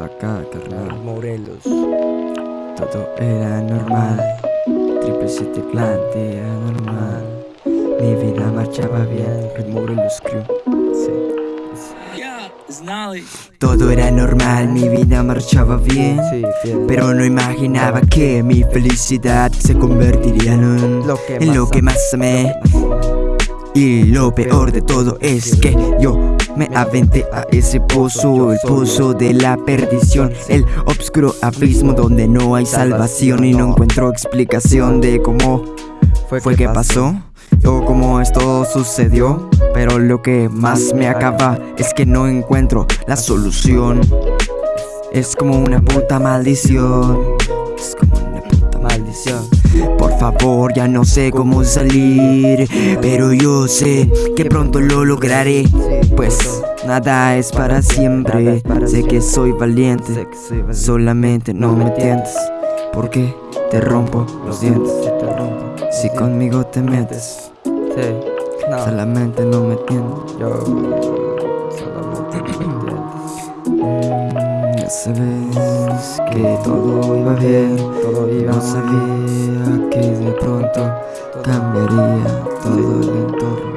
acá, carnal. Morelos. Todo era normal. Triple 7 clan, era normal. Mi vida marchaba bien. Morelos Crew. Sí. Nolly. Todo era normal, mi vida marchaba bien. Sí. Pero no imaginaba que mi felicidad se convertiría en, Lo que en más lo que más amé. Y lo peor de todo es que yo me aventé a ese pozo, el pozo de la perdición, el obscuro abismo donde no hay salvación y no encuentro explicación de cómo fue que pasó o cómo esto sucedió. Pero lo que más me acaba es que no encuentro la solución. Es como una puta maldición. Es como una puta maldición. Por favor, ya no sé cómo salir. Pero yo sé que pronto lo lograré. Pues nada es para siempre. Sé que soy valiente. Sé que soy valiente. Solamente no me entiendes. Porque te rompo los dientes. Si conmigo te metes, solamente no me entiendes. Yo. Mm, Ya sabes que todo iba bien. No sabía que de pronto cambiaría todo el entorno.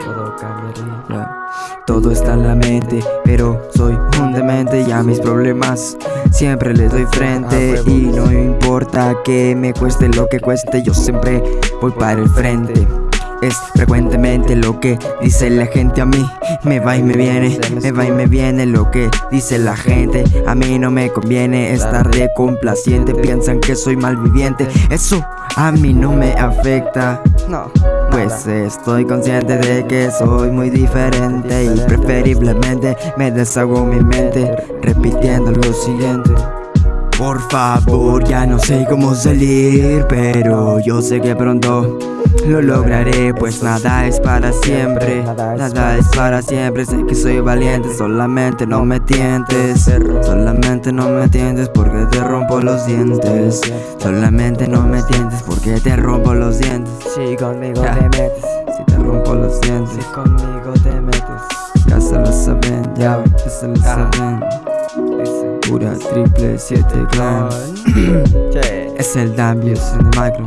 Todo. Ya. Está en la mente, pero soy un demente y a mis problemas siempre les doy frente y no importa que me cueste lo que cueste, yo siempre voy para el frente. Es frecuentemente lo que dice la gente a mí, me va y me viene, me va y me viene lo que dice la gente. A mí no me conviene estar de complaciente, piensan que soy malviviente, eso a mí no me afecta. No. Estoy consciente de que soy muy diferente y preferiblemente me deshago mi mente repitiendo lo siguiente. Por favor, ya no sé cómo salir, pero yo sé que pronto lo lograré, pues nada es para siempre, nada es para siempre, sé que soy valiente, solamente no me tientes, solamente no me tientes porque te rompo los dientes, solamente no me tientes porque te rompo los dientes. Si conmigo te metes. Si te rompo los dientes, Si conmigo te metes. ya se lo saben, ya, se lo saben. Pura triple 7 clan. Es el Dambius en el macro,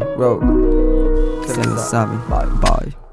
and Savvy. Bye. Bye.